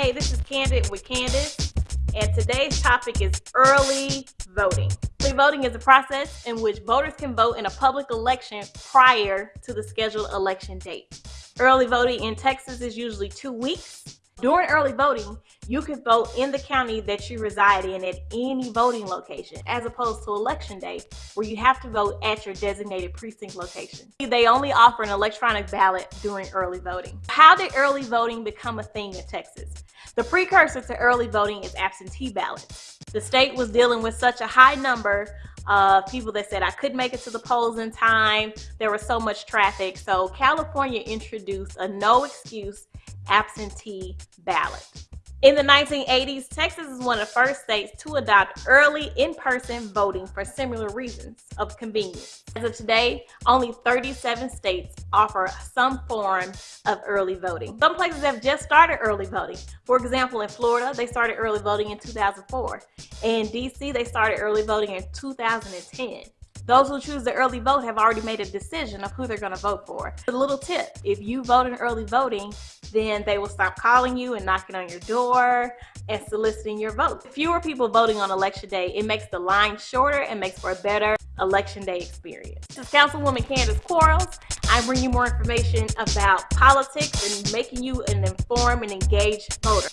Hey, this is Candid with Candace, and today's topic is early voting. Early voting is a process in which voters can vote in a public election prior to the scheduled election date. Early voting in Texas is usually two weeks. During early voting, you can vote in the county that you reside in at any voting location, as opposed to election day, where you have to vote at your designated precinct location. They only offer an electronic ballot during early voting. How did early voting become a thing in Texas? The precursor to early voting is absentee ballots. The state was dealing with such a high number of people that said I couldn't make it to the polls in time. There was so much traffic. So California introduced a no excuse absentee ballot. In the 1980s, Texas is one of the first states to adopt early in-person voting for similar reasons of convenience. As of today, only 37 states offer some form of early voting. Some places have just started early voting. For example, in Florida, they started early voting in 2004. In DC, they started early voting in 2010. Those who choose the early vote have already made a decision of who they're going to vote for. A little tip, if you vote in early voting, then they will stop calling you and knocking on your door and soliciting your vote. Fewer people voting on election day, it makes the line shorter and makes for a better election day experience. This is Councilwoman Candace Quarles. I bring you more information about politics and making you an informed and engaged voter.